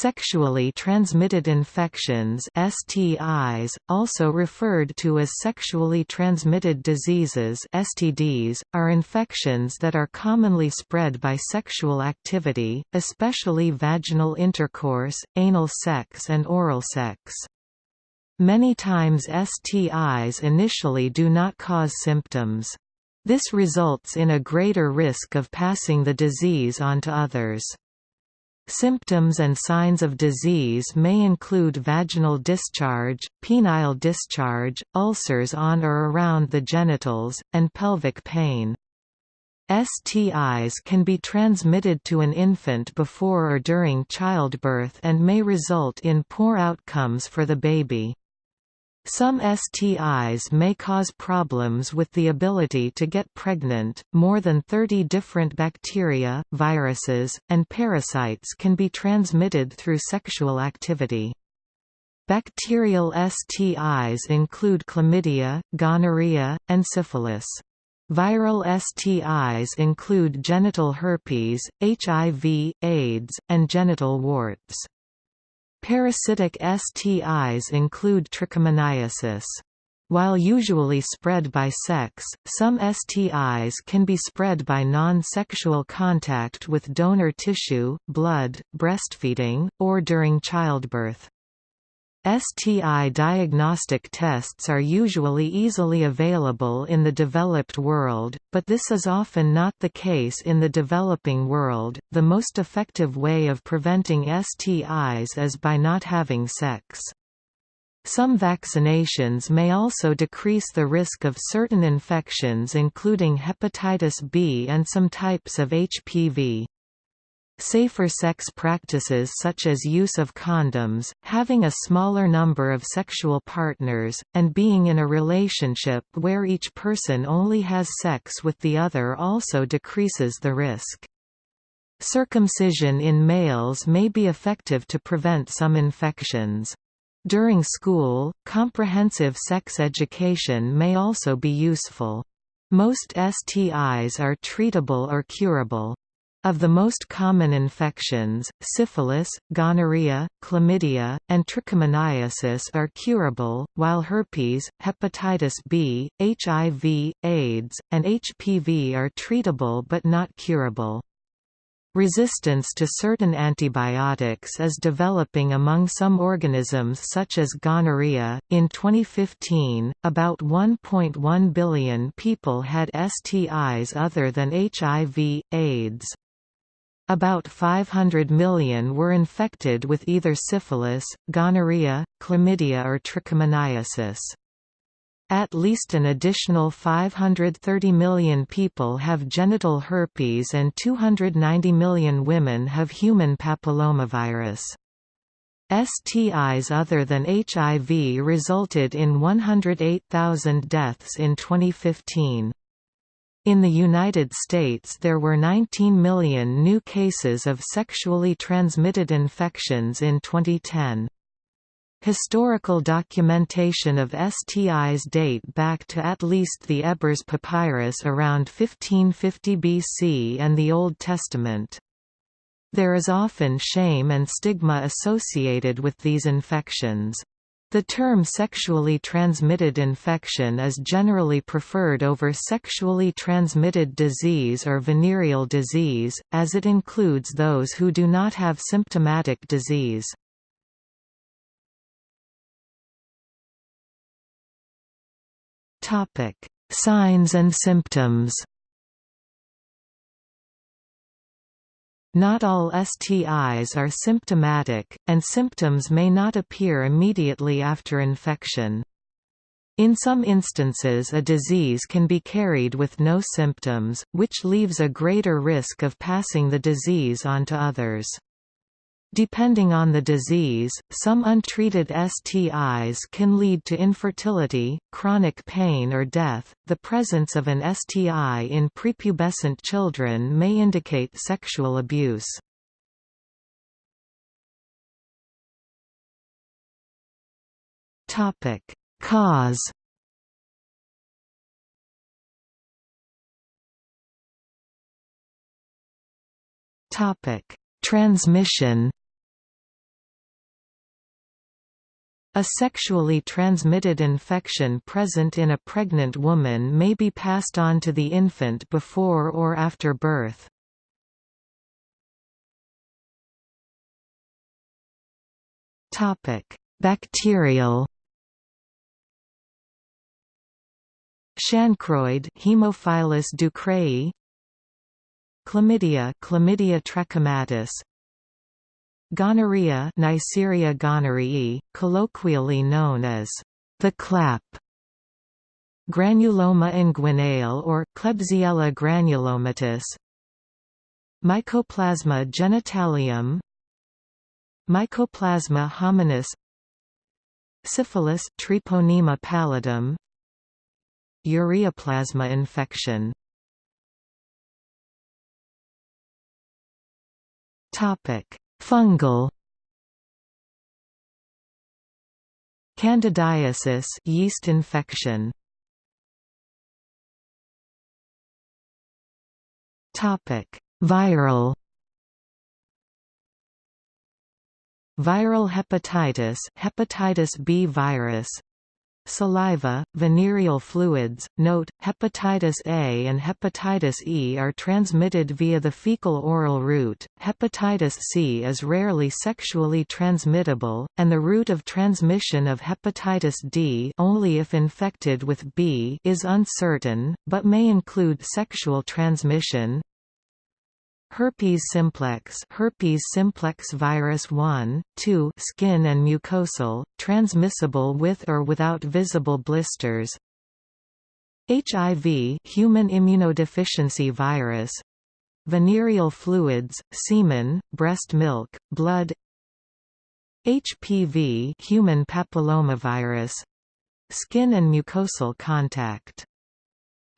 Sexually transmitted infections STIs, also referred to as sexually transmitted diseases STDs, are infections that are commonly spread by sexual activity, especially vaginal intercourse, anal sex and oral sex. Many times STIs initially do not cause symptoms. This results in a greater risk of passing the disease on to others. Symptoms and signs of disease may include vaginal discharge, penile discharge, ulcers on or around the genitals, and pelvic pain. STIs can be transmitted to an infant before or during childbirth and may result in poor outcomes for the baby. Some STIs may cause problems with the ability to get pregnant. More than 30 different bacteria, viruses, and parasites can be transmitted through sexual activity. Bacterial STIs include chlamydia, gonorrhea, and syphilis. Viral STIs include genital herpes, HIV, AIDS, and genital warts. Parasitic STIs include trichomoniasis. While usually spread by sex, some STIs can be spread by non-sexual contact with donor tissue, blood, breastfeeding, or during childbirth. STI diagnostic tests are usually easily available in the developed world, but this is often not the case in the developing world. The most effective way of preventing STIs is by not having sex. Some vaccinations may also decrease the risk of certain infections including hepatitis B and some types of HPV. Safer sex practices such as use of condoms, having a smaller number of sexual partners, and being in a relationship where each person only has sex with the other also decreases the risk. Circumcision in males may be effective to prevent some infections. During school, comprehensive sex education may also be useful. Most STIs are treatable or curable. Of the most common infections, syphilis, gonorrhea, chlamydia, and trichomoniasis are curable, while herpes, hepatitis B, HIV, AIDS, and HPV are treatable but not curable. Resistance to certain antibiotics is developing among some organisms such as gonorrhea. In 2015, about 1.1 billion people had STIs other than HIV, AIDS. About 500 million were infected with either syphilis, gonorrhea, chlamydia or trichomoniasis. At least an additional 530 million people have genital herpes and 290 million women have human papillomavirus. STIs other than HIV resulted in 108,000 deaths in 2015. In the United States there were 19 million new cases of sexually transmitted infections in 2010. Historical documentation of STIs date back to at least the Ebers Papyrus around 1550 BC and the Old Testament. There is often shame and stigma associated with these infections. The term sexually transmitted infection is generally preferred over sexually transmitted disease or venereal disease, as it includes those who do not have symptomatic disease. Signs and symptoms Not all STIs are symptomatic, and symptoms may not appear immediately after infection. In some instances a disease can be carried with no symptoms, which leaves a greater risk of passing the disease on to others. Depending on the disease, some untreated STIs can lead to infertility, chronic pain or death. The presence of an STI in prepubescent children may indicate sexual abuse. Topic: Cause Topic: Transmission A sexually transmitted infection present in a pregnant woman may be passed on to the infant before or after birth. Bacterial Chancroid Haemophilus ducreyi Chlamydia Chlamydia trachomatis Gonorrhea Neisseria gonorrhoeae, colloquially known as the clap. Granuloma inguinale or Klebsiella granulomatis. Mycoplasma genitalium. Mycoplasma hominis. Syphilis Treponema pallidum. Ureaplasma infection. Topic Fungal. Candidiasis yeast infection. Topic. Viral. Viral hepatitis hepatitis B virus Saliva, venereal fluids. Note: hepatitis A and hepatitis E are transmitted via the fecal-oral route. Hepatitis C is rarely sexually transmittable, and the route of transmission of hepatitis D, only if infected with B, is uncertain, but may include sexual transmission. Herpes simplex herpes simplex virus 1, 2 skin and mucosal, transmissible with or without visible blisters. HIV human immunodeficiency virus. Venereal fluids, semen, breast milk, blood. HPV human papillomavirus. Skin and mucosal contact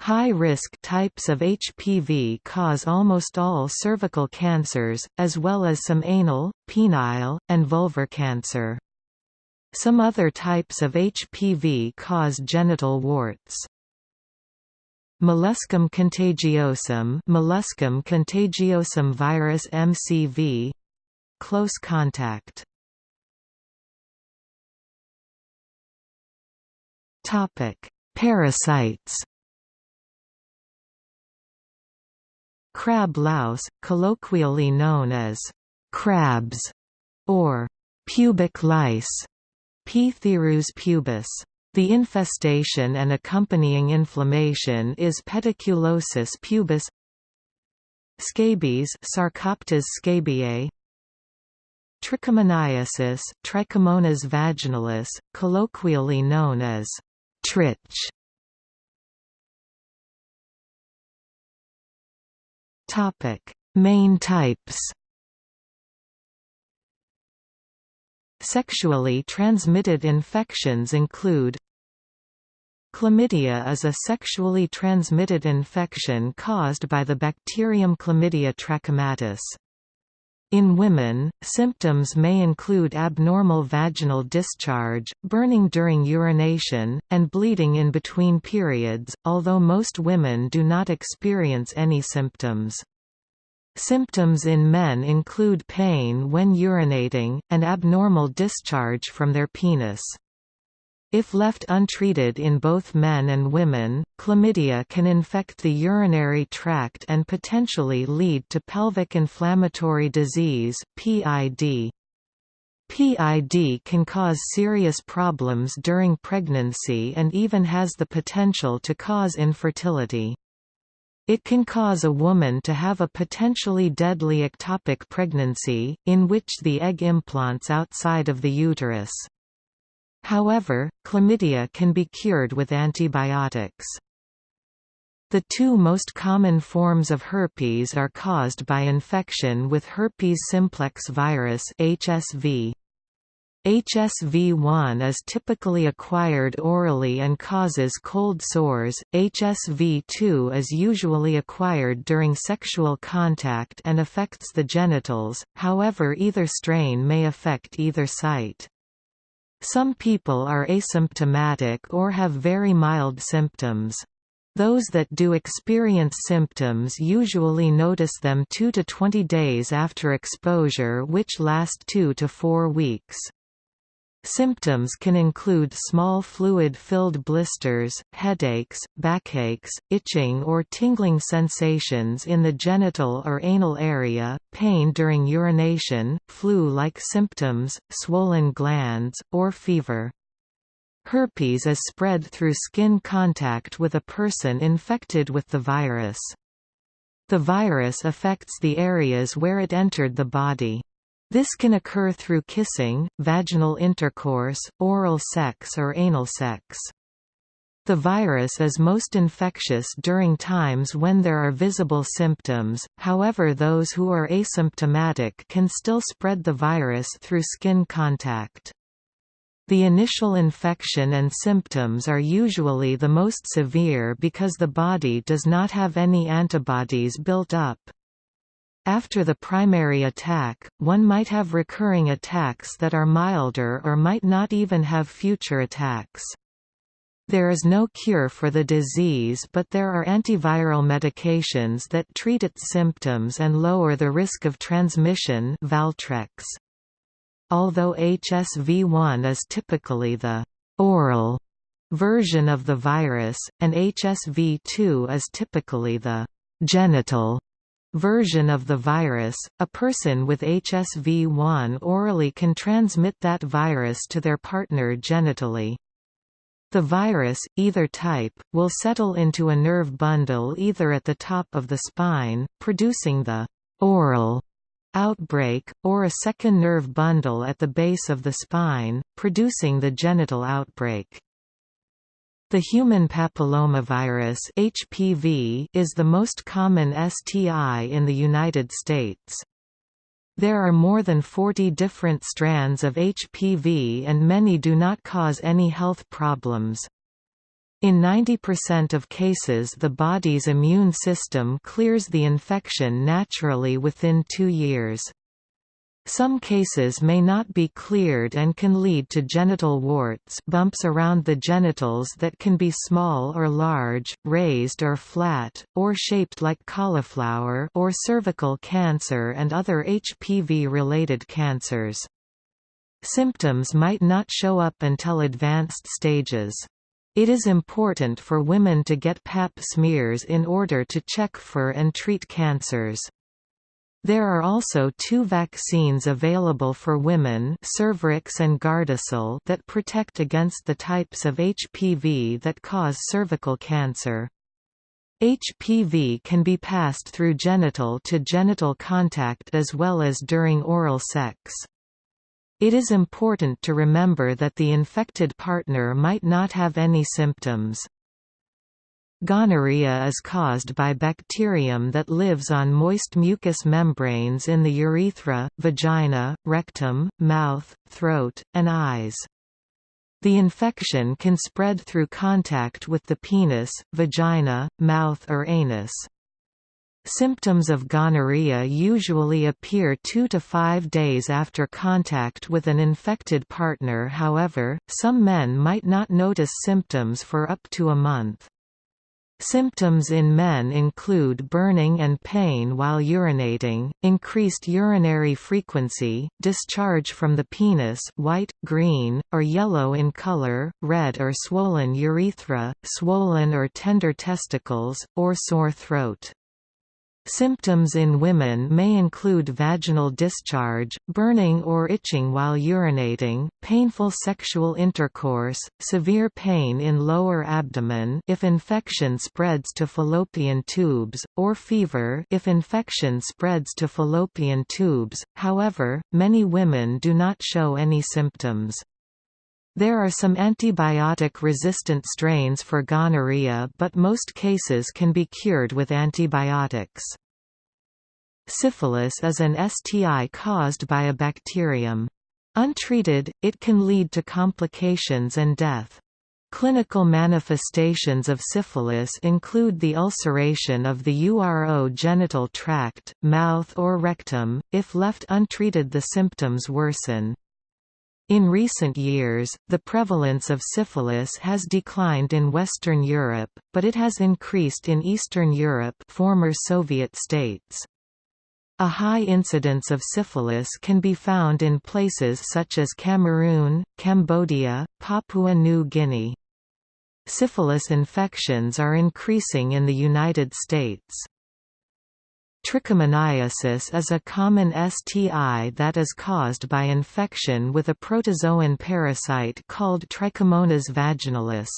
High-risk types of HPV cause almost all cervical cancers, as well as some anal, penile, and vulvar cancer. Some other types of HPV cause genital warts. Molluscum contagiosum, Molluscum contagiosum virus MCV close contact. Topic: Parasites. Crab louse, colloquially known as crabs or pubic lice, Pthirus pubis. The infestation and accompanying inflammation is pediculosis pubis Scabies Sarcoptes scabiei Trichomoniasis Trichomonas vaginalis, colloquially known as trich Topic: Main types. Sexually transmitted infections include Chlamydia is a sexually transmitted infection caused by the bacterium Chlamydia trachomatis. In women, symptoms may include abnormal vaginal discharge, burning during urination, and bleeding in between periods, although most women do not experience any symptoms. Symptoms in men include pain when urinating, and abnormal discharge from their penis. If left untreated in both men and women, chlamydia can infect the urinary tract and potentially lead to pelvic inflammatory disease (PID). PID can cause serious problems during pregnancy and even has the potential to cause infertility. It can cause a woman to have a potentially deadly ectopic pregnancy, in which the egg implants outside of the uterus. However, chlamydia can be cured with antibiotics. The two most common forms of herpes are caused by infection with herpes simplex virus HSV. HSV-1 is typically acquired orally and causes cold sores, HSV-2 is usually acquired during sexual contact and affects the genitals, however either strain may affect either site. Some people are asymptomatic or have very mild symptoms. Those that do experience symptoms usually notice them 2 to 20 days after exposure which last 2 to 4 weeks. Symptoms can include small fluid-filled blisters, headaches, backaches, itching or tingling sensations in the genital or anal area, pain during urination, flu-like symptoms, swollen glands, or fever. Herpes is spread through skin contact with a person infected with the virus. The virus affects the areas where it entered the body. This can occur through kissing, vaginal intercourse, oral sex or anal sex. The virus is most infectious during times when there are visible symptoms, however those who are asymptomatic can still spread the virus through skin contact. The initial infection and symptoms are usually the most severe because the body does not have any antibodies built up. After the primary attack, one might have recurring attacks that are milder or might not even have future attacks. There is no cure for the disease but there are antiviral medications that treat its symptoms and lower the risk of transmission Valtrex. Although HSV1 is typically the «oral» version of the virus, and HSV2 is typically the «genital» version of the virus, a person with HSV1 orally can transmit that virus to their partner genitally. The virus, either type, will settle into a nerve bundle either at the top of the spine, producing the oral outbreak, or a second nerve bundle at the base of the spine, producing the genital outbreak. The human papillomavirus (HPV) is the most common STI in the United States. There are more than 40 different strands of HPV and many do not cause any health problems. In 90% of cases the body's immune system clears the infection naturally within two years. Some cases may not be cleared and can lead to genital warts bumps around the genitals that can be small or large, raised or flat, or shaped like cauliflower or cervical cancer and other HPV-related cancers. Symptoms might not show up until advanced stages. It is important for women to get pap smears in order to check for and treat cancers. There are also two vaccines available for women Cervarix and Gardasil that protect against the types of HPV that cause cervical cancer. HPV can be passed through genital to genital contact as well as during oral sex. It is important to remember that the infected partner might not have any symptoms. Gonorrhea is caused by bacterium that lives on moist mucous membranes in the urethra, vagina, rectum, mouth, throat, and eyes. The infection can spread through contact with the penis, vagina, mouth or anus. Symptoms of gonorrhea usually appear two to five days after contact with an infected partner however, some men might not notice symptoms for up to a month. Symptoms in men include burning and pain while urinating, increased urinary frequency, discharge from the penis white, green, or yellow in color, red or swollen urethra, swollen or tender testicles, or sore throat. Symptoms in women may include vaginal discharge, burning or itching while urinating, painful sexual intercourse, severe pain in lower abdomen if infection spreads to fallopian tubes, or fever if infection spreads to fallopian tubes. However, many women do not show any symptoms. There are some antibiotic-resistant strains for gonorrhea but most cases can be cured with antibiotics. Syphilis is an STI caused by a bacterium. Untreated, it can lead to complications and death. Clinical manifestations of syphilis include the ulceration of the uro genital tract, mouth or rectum. If left untreated the symptoms worsen. In recent years, the prevalence of syphilis has declined in Western Europe, but it has increased in Eastern Europe former Soviet states. A high incidence of syphilis can be found in places such as Cameroon, Cambodia, Papua New Guinea. Syphilis infections are increasing in the United States. Trichomoniasis is a common STI that is caused by infection with a protozoan parasite called Trichomonas vaginalis.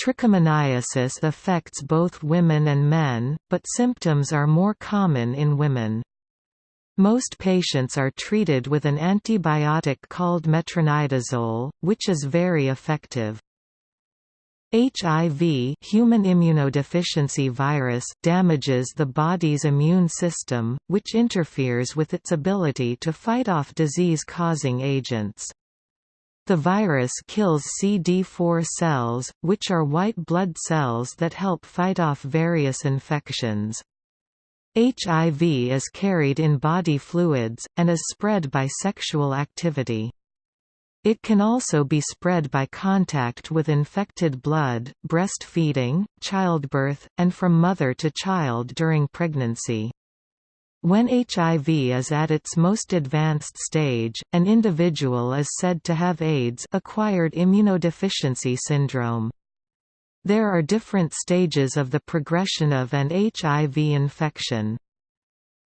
Trichomoniasis affects both women and men, but symptoms are more common in women. Most patients are treated with an antibiotic called metronidazole, which is very effective. HIV human immunodeficiency virus damages the body's immune system, which interferes with its ability to fight off disease-causing agents. The virus kills CD4 cells, which are white blood cells that help fight off various infections. HIV is carried in body fluids, and is spread by sexual activity. It can also be spread by contact with infected blood, breastfeeding, childbirth, and from mother to child during pregnancy. When HIV is at its most advanced stage, an individual is said to have AIDS acquired immunodeficiency syndrome. There are different stages of the progression of an HIV infection.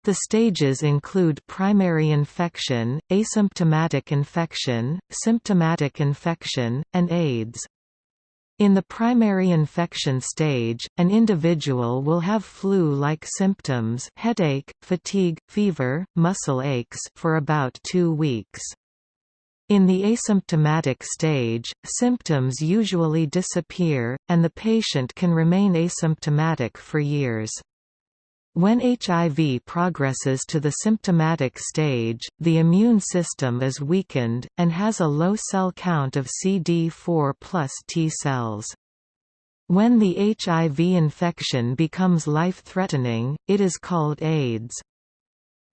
The stages include primary infection, asymptomatic infection, symptomatic infection, and AIDS. In the primary infection stage, an individual will have flu-like symptoms headache, fatigue, fever, muscle aches for about two weeks. In the asymptomatic stage, symptoms usually disappear, and the patient can remain asymptomatic for years. When HIV progresses to the symptomatic stage, the immune system is weakened, and has a low cell count of CD4 plus T cells. When the HIV infection becomes life-threatening, it is called AIDS.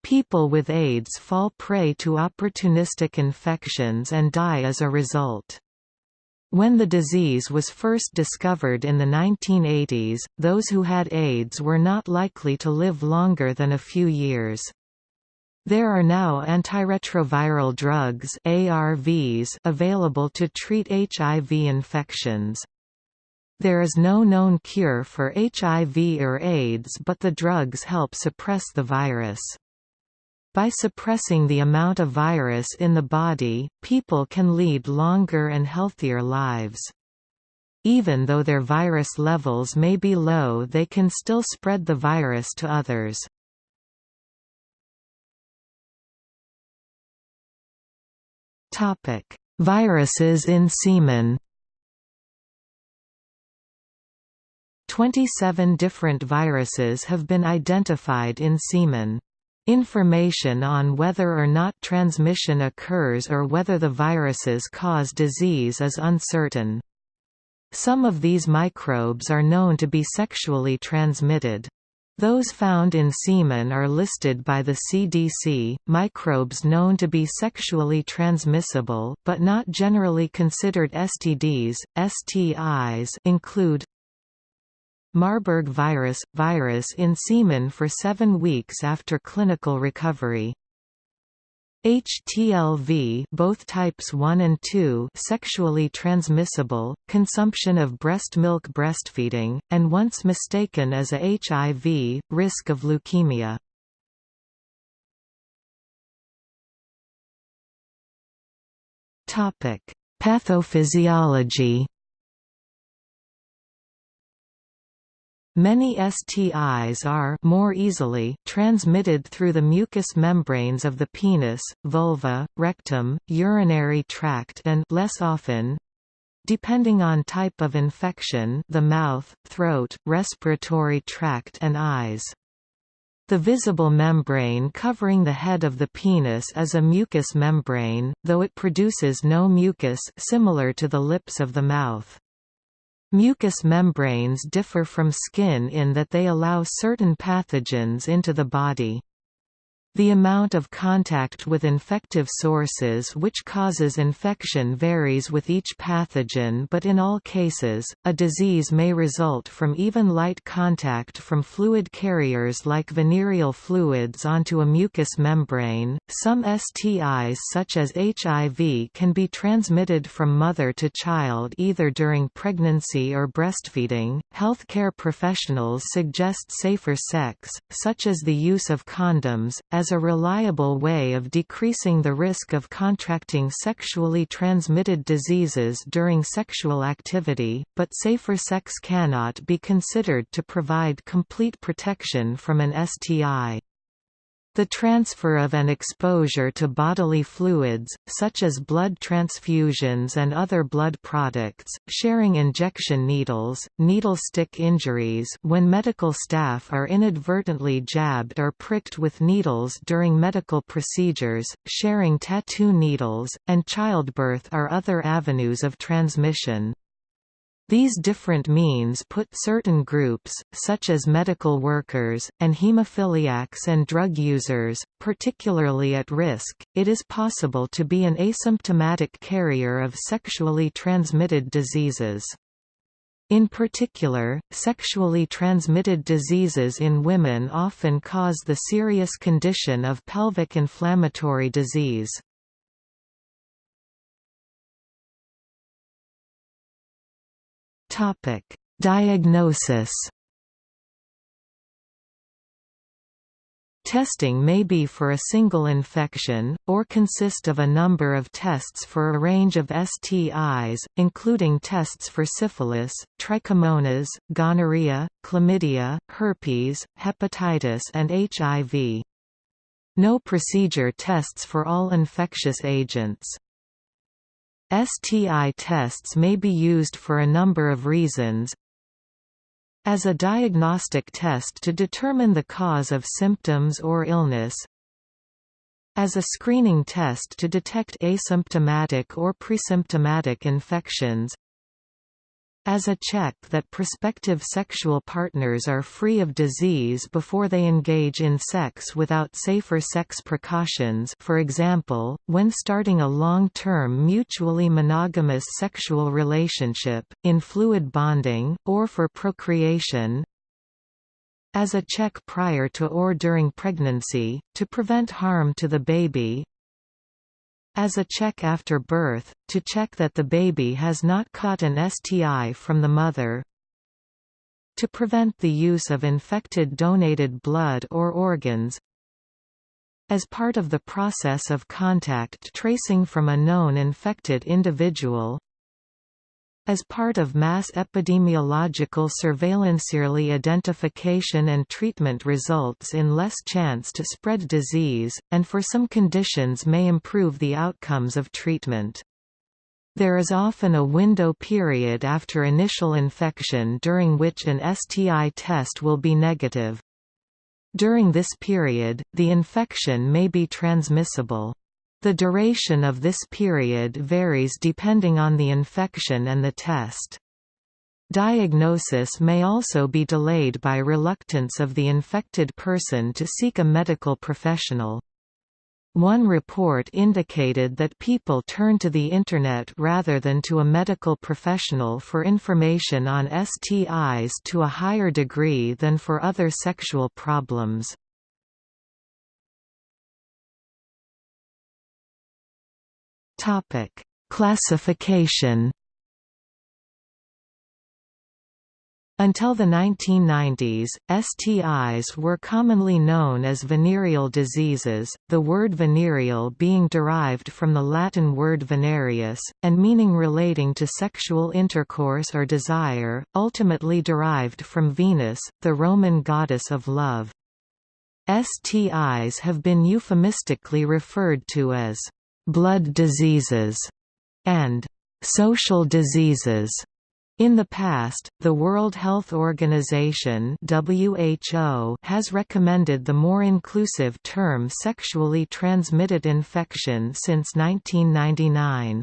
People with AIDS fall prey to opportunistic infections and die as a result. When the disease was first discovered in the 1980s, those who had AIDS were not likely to live longer than a few years. There are now antiretroviral drugs ARVs available to treat HIV infections. There is no known cure for HIV or AIDS but the drugs help suppress the virus. By suppressing the amount of virus in the body, people can lead longer and healthier lives. Even though their virus levels may be low they can still spread the virus to others. Viruses in semen 27 different viruses have been identified in semen. Information on whether or not transmission occurs or whether the viruses cause disease is uncertain. Some of these microbes are known to be sexually transmitted. Those found in semen are listed by the CDC. Microbes known to be sexually transmissible but not generally considered STDs, STIs include Marburg virus – virus in semen for seven weeks after clinical recovery. HTLV both types 1 and 2 sexually transmissible, consumption of breast milk breastfeeding, and once mistaken as a HIV, risk of leukemia. Pathophysiology Many STIs are more easily transmitted through the mucous membranes of the penis, vulva, rectum, urinary tract and less often depending on type of infection the mouth, throat, respiratory tract and eyes. The visible membrane covering the head of the penis is a mucous membrane, though it produces no mucus similar to the lips of the mouth. Mucous membranes differ from skin in that they allow certain pathogens into the body. The amount of contact with infective sources which causes infection varies with each pathogen but in all cases, a disease may result from even light contact from fluid carriers like venereal fluids onto a mucous membrane. Some STIs such as HIV can be transmitted from mother to child either during pregnancy or breastfeeding. Healthcare professionals suggest safer sex, such as the use of condoms, as a reliable way of decreasing the risk of contracting sexually transmitted diseases during sexual activity, but safer sex cannot be considered to provide complete protection from an STI. The transfer of an exposure to bodily fluids, such as blood transfusions and other blood products, sharing injection needles, needle stick injuries when medical staff are inadvertently jabbed or pricked with needles during medical procedures, sharing tattoo needles, and childbirth are other avenues of transmission. These different means put certain groups, such as medical workers, and hemophiliacs and drug users, particularly at risk. It is possible to be an asymptomatic carrier of sexually transmitted diseases. In particular, sexually transmitted diseases in women often cause the serious condition of pelvic inflammatory disease. Topic: Diagnosis. Testing may be for a single infection, or consist of a number of tests for a range of STIs, including tests for syphilis, trichomonas, gonorrhea, chlamydia, herpes, hepatitis and HIV. No procedure tests for all infectious agents. STI tests may be used for a number of reasons, as a diagnostic test to determine the cause of symptoms or illness, as a screening test to detect asymptomatic or presymptomatic infections, as a check that prospective sexual partners are free of disease before they engage in sex without safer sex precautions for example, when starting a long-term mutually monogamous sexual relationship, in fluid bonding, or for procreation, as a check prior to or during pregnancy, to prevent harm to the baby, as a check after birth, to check that the baby has not caught an STI from the mother. To prevent the use of infected donated blood or organs. As part of the process of contact tracing from a known infected individual as part of mass epidemiological surveillance, early identification and treatment results in less chance to spread disease, and for some conditions may improve the outcomes of treatment. There is often a window period after initial infection during which an STI test will be negative. During this period, the infection may be transmissible. The duration of this period varies depending on the infection and the test. Diagnosis may also be delayed by reluctance of the infected person to seek a medical professional. One report indicated that people turn to the Internet rather than to a medical professional for information on STIs to a higher degree than for other sexual problems. Topic: Classification. Until the 1990s, STIs were commonly known as venereal diseases, the word venereal being derived from the Latin word venereus, and meaning relating to sexual intercourse or desire, ultimately derived from Venus, the Roman goddess of love. STIs have been euphemistically referred to as blood diseases, and social diseases. In the past, the World Health Organization (WHO) has recommended the more inclusive term sexually transmitted infection since 1999.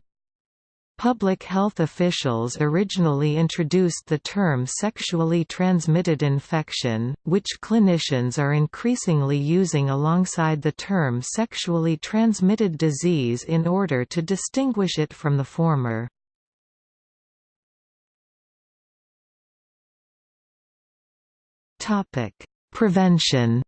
Public health officials originally introduced the term sexually transmitted infection, which clinicians are increasingly using alongside the term sexually transmitted disease in order to distinguish it from the former. Prevention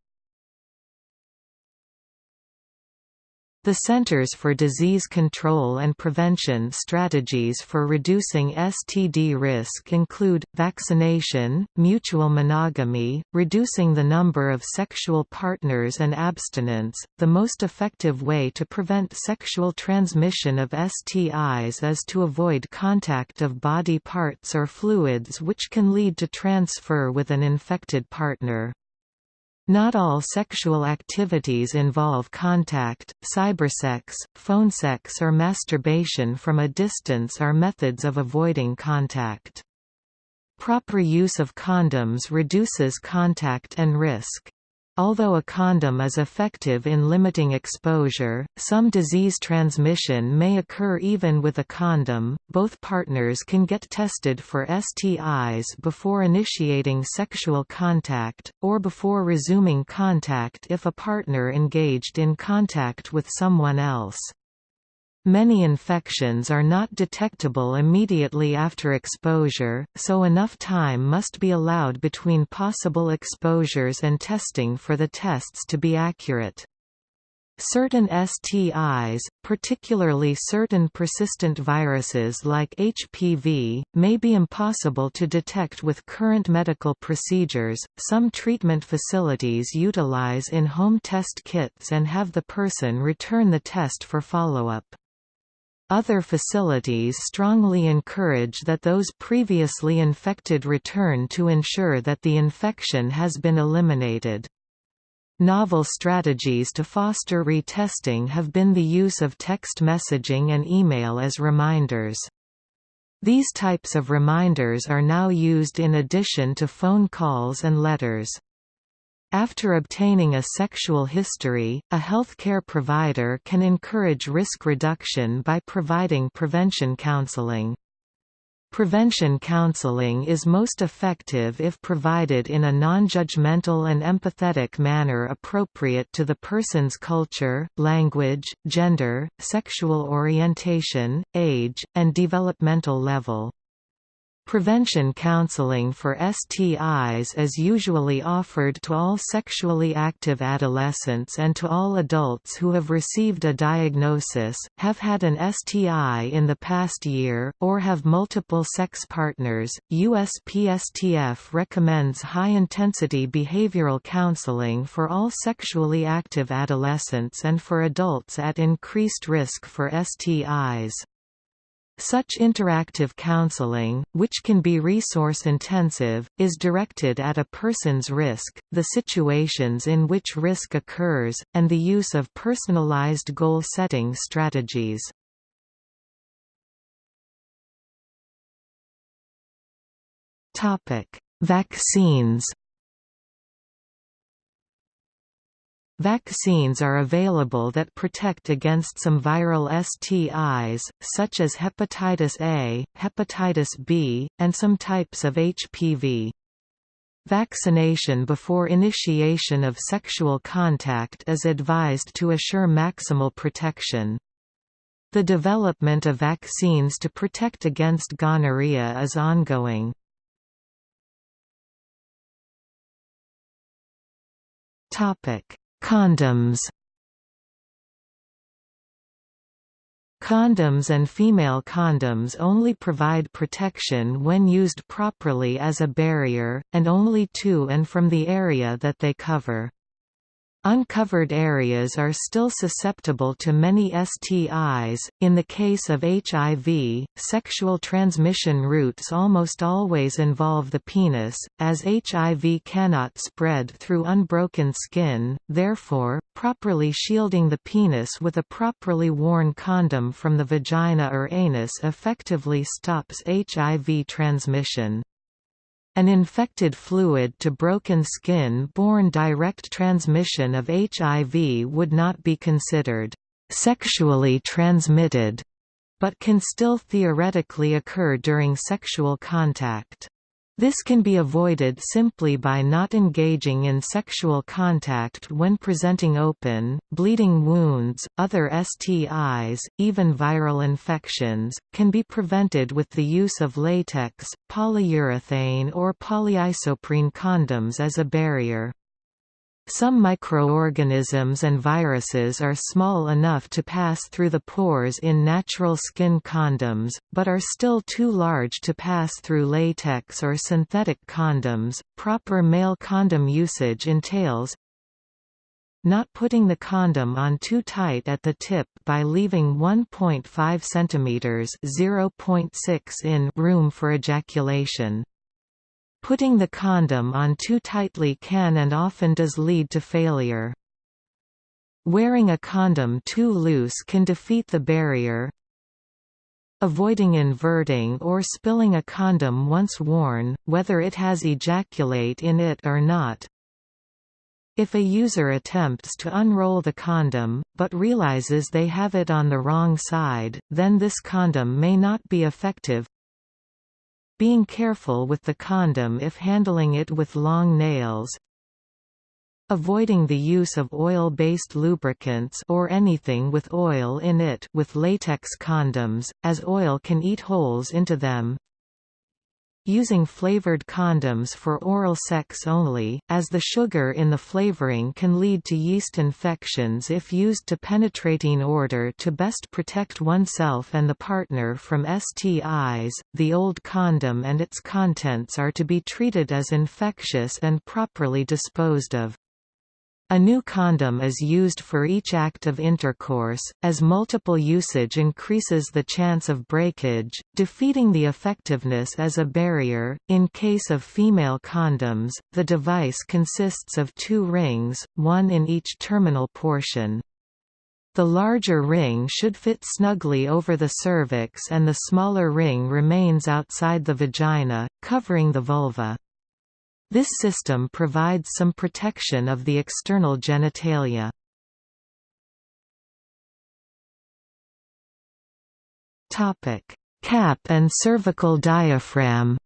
The Centers for Disease Control and Prevention strategies for reducing STD risk include, vaccination, mutual monogamy, reducing the number of sexual partners and abstinence. The most effective way to prevent sexual transmission of STIs is to avoid contact of body parts or fluids which can lead to transfer with an infected partner. Not all sexual activities involve contact, cybersex, phone sex or masturbation from a distance are methods of avoiding contact. Proper use of condoms reduces contact and risk. Although a condom is effective in limiting exposure, some disease transmission may occur even with a condom. Both partners can get tested for STIs before initiating sexual contact, or before resuming contact if a partner engaged in contact with someone else. Many infections are not detectable immediately after exposure, so enough time must be allowed between possible exposures and testing for the tests to be accurate. Certain STIs, particularly certain persistent viruses like HPV, may be impossible to detect with current medical procedures. Some treatment facilities utilize in home test kits and have the person return the test for follow up. Other facilities strongly encourage that those previously infected return to ensure that the infection has been eliminated. Novel strategies to foster retesting have been the use of text messaging and email as reminders. These types of reminders are now used in addition to phone calls and letters. After obtaining a sexual history, a healthcare provider can encourage risk reduction by providing prevention counseling. Prevention counseling is most effective if provided in a non-judgmental and empathetic manner appropriate to the person's culture, language, gender, sexual orientation, age, and developmental level. Prevention counseling for STIs is usually offered to all sexually active adolescents and to all adults who have received a diagnosis, have had an STI in the past year, or have multiple sex partners. USPSTF recommends high intensity behavioral counseling for all sexually active adolescents and for adults at increased risk for STIs. Such interactive counseling, which can be resource-intensive, is directed at a person's risk, the situations in which risk occurs, and the use of personalized goal-setting strategies. Vaccines Vaccines are available that protect against some viral STIs, such as hepatitis A, hepatitis B, and some types of HPV. Vaccination before initiation of sexual contact is advised to assure maximal protection. The development of vaccines to protect against gonorrhea is ongoing. Topic: Condoms Condoms and female condoms only provide protection when used properly as a barrier, and only to and from the area that they cover. Uncovered areas are still susceptible to many STIs. In the case of HIV, sexual transmission routes almost always involve the penis, as HIV cannot spread through unbroken skin, therefore, properly shielding the penis with a properly worn condom from the vagina or anus effectively stops HIV transmission. An infected fluid to broken skin-borne direct transmission of HIV would not be considered sexually transmitted, but can still theoretically occur during sexual contact. This can be avoided simply by not engaging in sexual contact when presenting open, bleeding wounds. Other STIs, even viral infections, can be prevented with the use of latex, polyurethane, or polyisoprene condoms as a barrier. Some microorganisms and viruses are small enough to pass through the pores in natural skin condoms, but are still too large to pass through latex or synthetic condoms. Proper male condom usage entails not putting the condom on too tight at the tip by leaving 1.5 cm (0.6 in) room for ejaculation. Putting the condom on too tightly can and often does lead to failure. Wearing a condom too loose can defeat the barrier. Avoiding inverting or spilling a condom once worn, whether it has ejaculate in it or not. If a user attempts to unroll the condom, but realizes they have it on the wrong side, then this condom may not be effective. Being careful with the condom if handling it with long nails. Avoiding the use of oil-based lubricants or anything with oil in it with latex condoms, as oil can eat holes into them. Using flavored condoms for oral sex only, as the sugar in the flavoring can lead to yeast infections if used to penetrate in order to best protect oneself and the partner from STIs. The old condom and its contents are to be treated as infectious and properly disposed of. A new condom is used for each act of intercourse, as multiple usage increases the chance of breakage, defeating the effectiveness as a barrier. In case of female condoms, the device consists of two rings, one in each terminal portion. The larger ring should fit snugly over the cervix and the smaller ring remains outside the vagina, covering the vulva. This system provides some protection of the external genitalia. Topic: Cap and cervical diaphragm.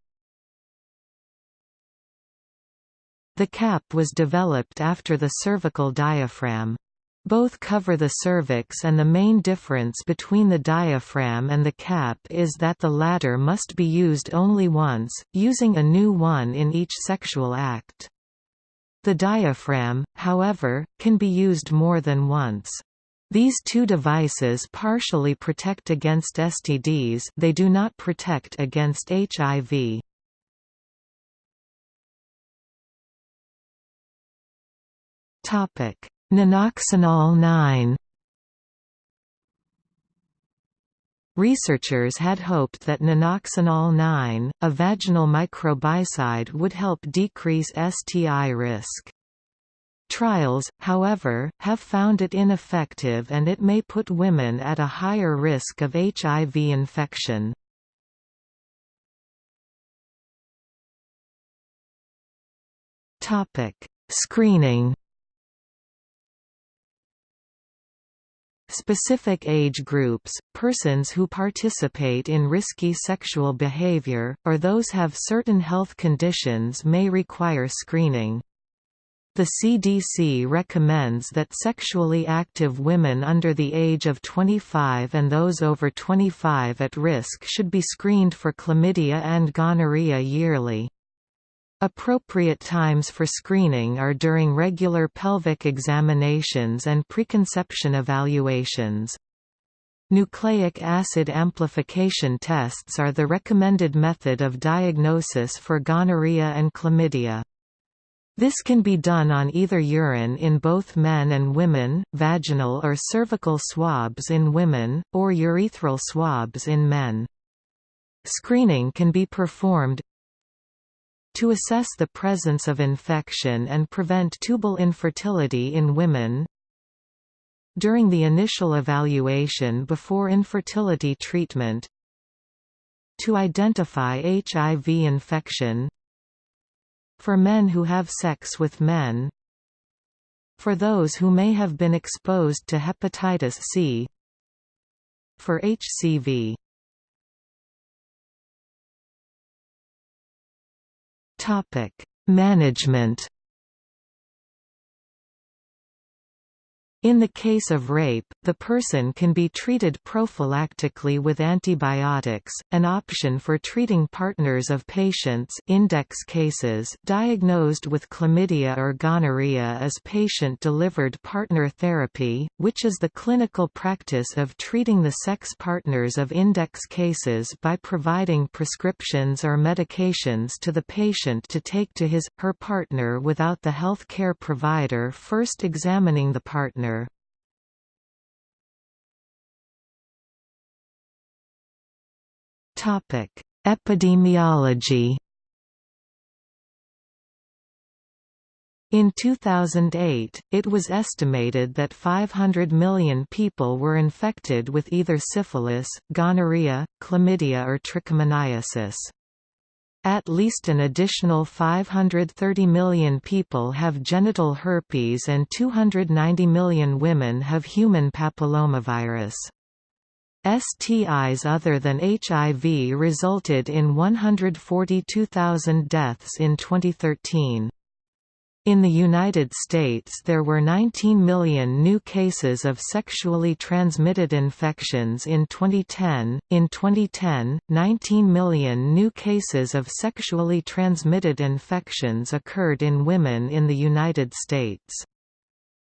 The cap was developed after the cervical diaphragm. Both cover the cervix and the main difference between the diaphragm and the cap is that the latter must be used only once, using a new one in each sexual act. The diaphragm, however, can be used more than once. These two devices partially protect against STDs they do not protect against HIV. Topic Nonoxynol 9 Researchers had hoped that nonoxynol 9, a vaginal microbicide would help decrease STI risk. Trials, however, have found it ineffective and it may put women at a higher risk of HIV infection. Screening Specific age groups, persons who participate in risky sexual behavior, or those have certain health conditions may require screening. The CDC recommends that sexually active women under the age of 25 and those over 25 at risk should be screened for chlamydia and gonorrhea yearly. Appropriate times for screening are during regular pelvic examinations and preconception evaluations. Nucleic acid amplification tests are the recommended method of diagnosis for gonorrhea and chlamydia. This can be done on either urine in both men and women, vaginal or cervical swabs in women, or urethral swabs in men. Screening can be performed to assess the presence of infection and prevent tubal infertility in women. During the initial evaluation before infertility treatment. To identify HIV infection. For men who have sex with men. For those who may have been exposed to hepatitis C. For HCV. Topic: Management In the case of rape, the person can be treated prophylactically with antibiotics, an option for treating partners of patients index cases diagnosed with chlamydia or gonorrhea is patient-delivered partner therapy, which is the clinical practice of treating the sex partners of index cases by providing prescriptions or medications to the patient to take to his, her partner without the health care provider first examining the partner. Epidemiology. In 2008, it was estimated that 500 million people were infected with either syphilis, gonorrhea, chlamydia or trichomoniasis. At least an additional 530 million people have genital herpes and 290 million women have human papillomavirus. STIs other than HIV resulted in 142,000 deaths in 2013. In the United States there were 19 million new cases of sexually transmitted infections in 2010. In 2010, 19 million new cases of sexually transmitted infections occurred in women in the United States.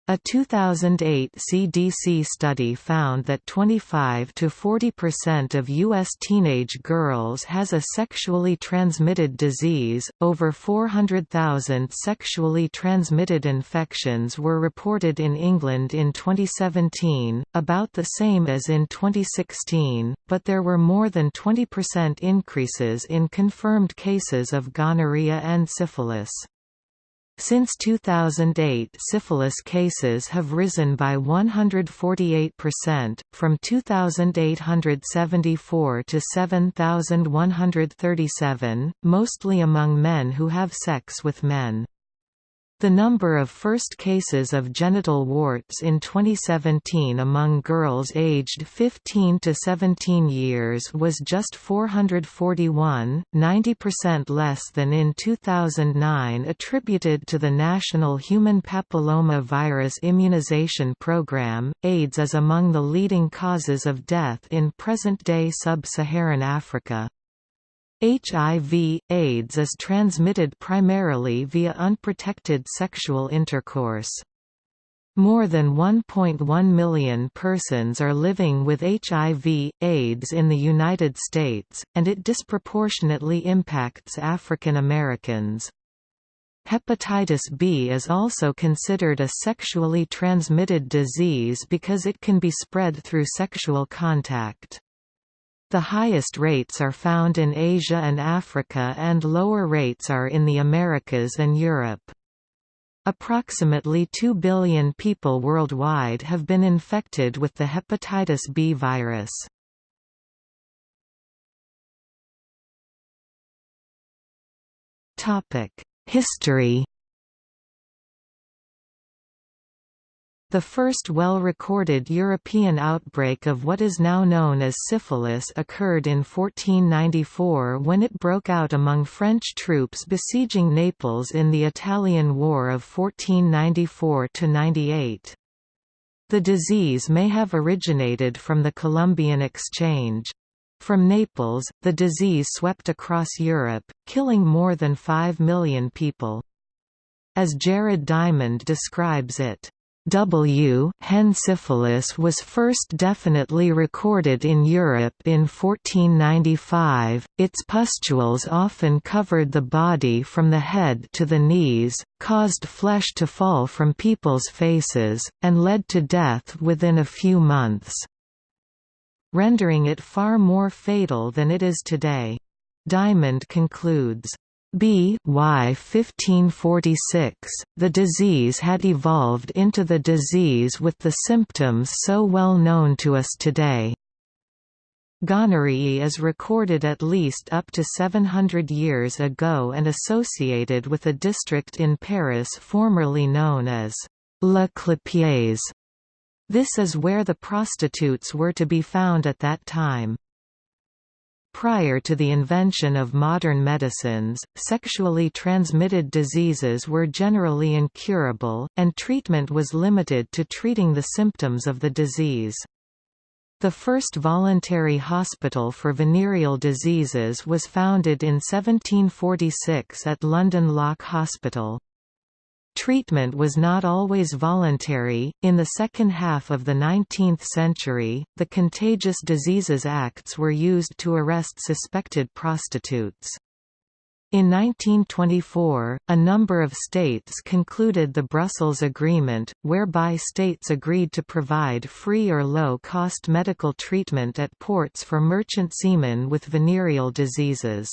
A 2008 CDC study found that 25 to 40% of U.S. teenage girls has a sexually transmitted disease. Over 400,000 sexually transmitted infections were reported in England in 2017, about the same as in 2016, but there were more than 20% increases in confirmed cases of gonorrhea and syphilis. Since 2008 syphilis cases have risen by 148%, from 2,874 to 7,137, mostly among men who have sex with men. The number of first cases of genital warts in 2017 among girls aged 15 to 17 years was just 441, 90% less than in 2009 attributed to the National Human Papilloma Virus Immunization Program. AIDS is among the leading causes of death in present-day sub-Saharan Africa. HIV, AIDS is transmitted primarily via unprotected sexual intercourse. More than 1.1 million persons are living with HIV, AIDS in the United States, and it disproportionately impacts African Americans. Hepatitis B is also considered a sexually transmitted disease because it can be spread through sexual contact. The highest rates are found in Asia and Africa and lower rates are in the Americas and Europe. Approximately 2 billion people worldwide have been infected with the hepatitis B virus. History The first well-recorded European outbreak of what is now known as syphilis occurred in 1494 when it broke out among French troops besieging Naples in the Italian War of 1494–98. The disease may have originated from the Columbian Exchange. From Naples, the disease swept across Europe, killing more than 5 million people. As Jared Diamond describes it, W. hen syphilis was first definitely recorded in Europe in 1495. Its pustules often covered the body from the head to the knees, caused flesh to fall from people's faces, and led to death within a few months, rendering it far more fatal than it is today. Diamond concludes, B. Y 1546, the disease had evolved into the disease with the symptoms so well known to us today. Gonorrhea is recorded at least up to 700 years ago and associated with a district in Paris formerly known as La Clapiers. This is where the prostitutes were to be found at that time. Prior to the invention of modern medicines, sexually transmitted diseases were generally incurable, and treatment was limited to treating the symptoms of the disease. The first voluntary hospital for venereal diseases was founded in 1746 at London Lock Hospital. Treatment was not always voluntary. In the second half of the 19th century, the Contagious Diseases Acts were used to arrest suspected prostitutes. In 1924, a number of states concluded the Brussels Agreement, whereby states agreed to provide free or low-cost medical treatment at ports for merchant seamen with venereal diseases.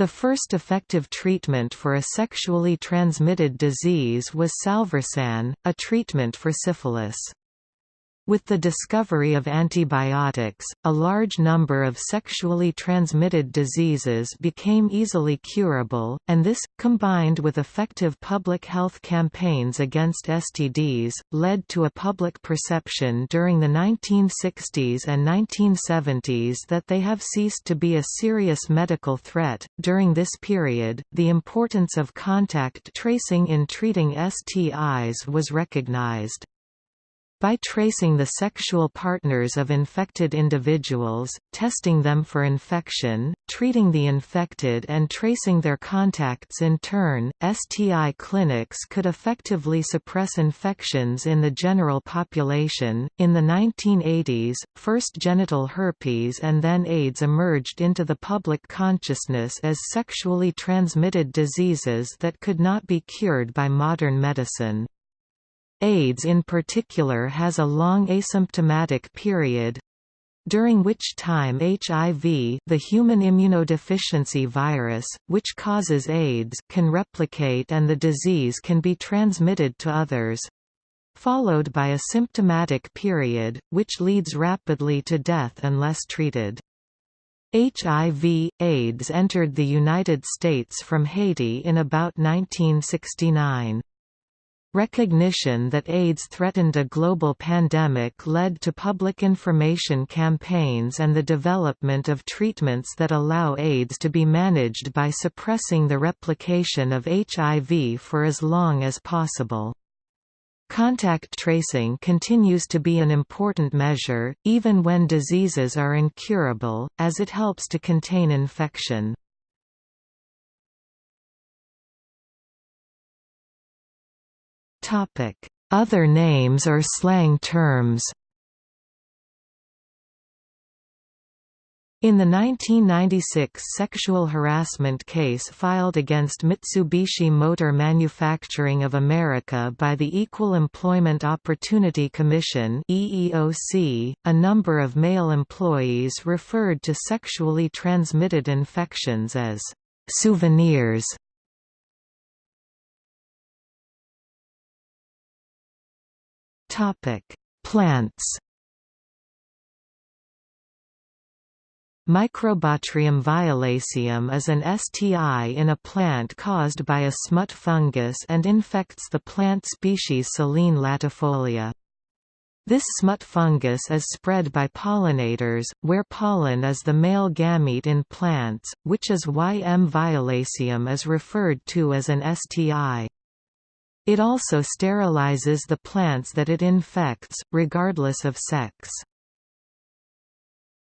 The first effective treatment for a sexually transmitted disease was salvarsan, a treatment for syphilis. With the discovery of antibiotics, a large number of sexually transmitted diseases became easily curable, and this, combined with effective public health campaigns against STDs, led to a public perception during the 1960s and 1970s that they have ceased to be a serious medical threat. During this period, the importance of contact tracing in treating STIs was recognized. By tracing the sexual partners of infected individuals, testing them for infection, treating the infected and tracing their contacts in turn, STI clinics could effectively suppress infections in the general population. In the 1980s, first genital herpes and then AIDS emerged into the public consciousness as sexually transmitted diseases that could not be cured by modern medicine. AIDS in particular has a long asymptomatic period during which time HIV the human immunodeficiency virus, which causes AIDS can replicate and the disease can be transmitted to others followed by a symptomatic period, which leads rapidly to death unless treated. HIV, AIDS entered the United States from Haiti in about 1969. Recognition that AIDS threatened a global pandemic led to public information campaigns and the development of treatments that allow AIDS to be managed by suppressing the replication of HIV for as long as possible. Contact tracing continues to be an important measure, even when diseases are incurable, as it helps to contain infection. Other names or slang terms. In the 1996 sexual harassment case filed against Mitsubishi Motor Manufacturing of America by the Equal Employment Opportunity Commission a number of male employees referred to sexually transmitted infections as souvenirs Topic: Plants. Microbotryum violaceum is an STI in a plant caused by a smut fungus and infects the plant species Silene latifolia. This smut fungus is spread by pollinators, where pollen is the male gamete in plants, which is why M. violaceum is referred to as an STI. It also sterilizes the plants that it infects, regardless of sex.